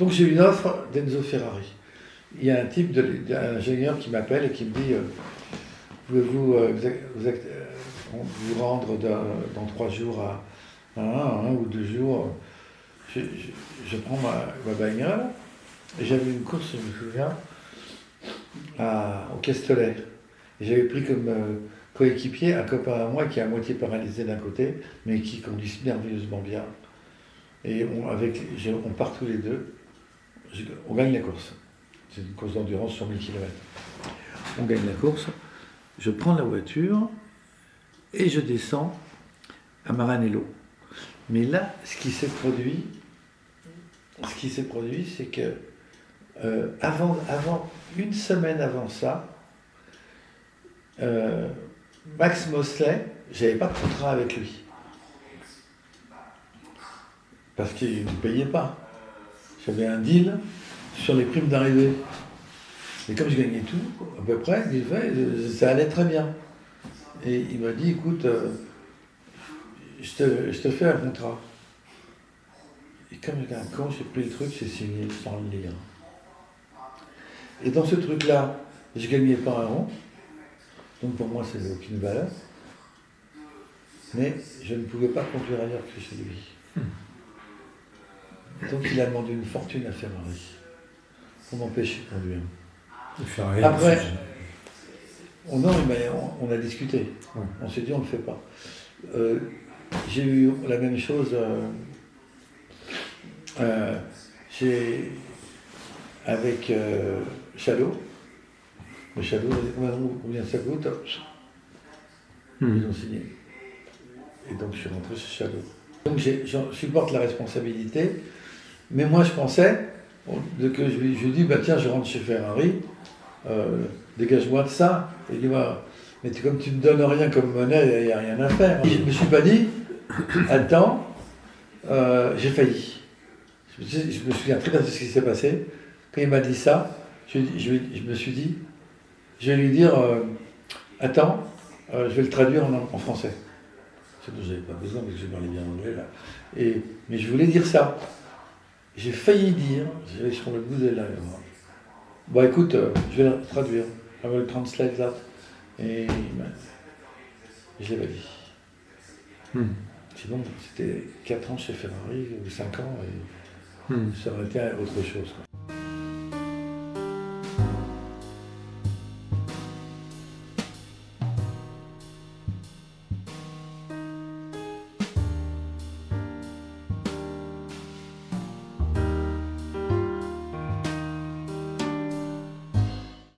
Donc j'ai une offre d'Enzo Ferrari. Il y a un type, de, un ingénieur qui m'appelle et qui me dit, euh, pouvez-vous euh, vous, vous, euh, vous, rendre dans trois jours à, un, ou deux jours je, prends ma, ma bagnole et j'avais une course, je me souviens, à, au Castellet. J'avais pris comme coéquipier un copain à moi qui est à moitié paralysé d'un côté, mais qui conduit merveilleusement bien. Et avec, on part tous les deux, on gagne la course. C'est une course d'endurance sur 1000 km. On gagne la course, je prends la voiture et je descends à Maranello. Mais là, ce qui s'est produit, ce qui s'est produit, c'est que euh, avant, une semaine avant ça, euh, Max Mosley, j'avais pas de contrat avec lui. Parce qu'il ne payait pas. J'avais un deal sur les primes d'arrivée. Et comme je gagnais tout, à peu près, ça allait très bien. Et il m'a dit, écoute, euh, je, te, fais un contrat. Et comme j'étais un con, j'ai pris le truc, j'ai signé sans le lire. Et dans ce truc-là, je gagnais pas un rond. Donc pour moi, ça n'avait aucune valeur. Mais je ne pouvais pas conduire ailleurs que chez lui. Hmm. Donc il a demandé une fortune à Ferrari pour m'empêcher de conduire. Après, on, on, a discuté. On s'est dit on ne le fait pas. Euh, j'ai eu la même chose. Euh, euh, j'ai avec Chalot le Shadow combien ça coûte? Hmm. Ils ont signé. Et donc je suis rentré chez Shadow. Donc je supporte la responsabilité, mais moi je pensais que je lui, dit, bah tiens, je rentre chez Ferrari, euh, dégage-moi de ça. Et il dit, bah, mais comme tu ne me donnes rien comme monnaie, il n'y a rien à faire. je ne me suis pas dit, attends, euh, j'ai failli. Je me, souviens très bien de ce qui s'est passé. Quand il m'a dit ça, je me suis dit, je vais lui dire euh, Attends, je vais le traduire en, français. C'est dont j'avais pas besoin parce que je parlais bien anglais là. Et, mais je voulais dire ça. J'ai failli dire, j'avais sur le bout de la Bon écoute, euh, je vais le traduire. I will translate that. Et je l'ai pas dit. Hmm. Sinon, c'était 4 ans chez Ferrari ou 5 ans et hmm. ça aurait été autre chose.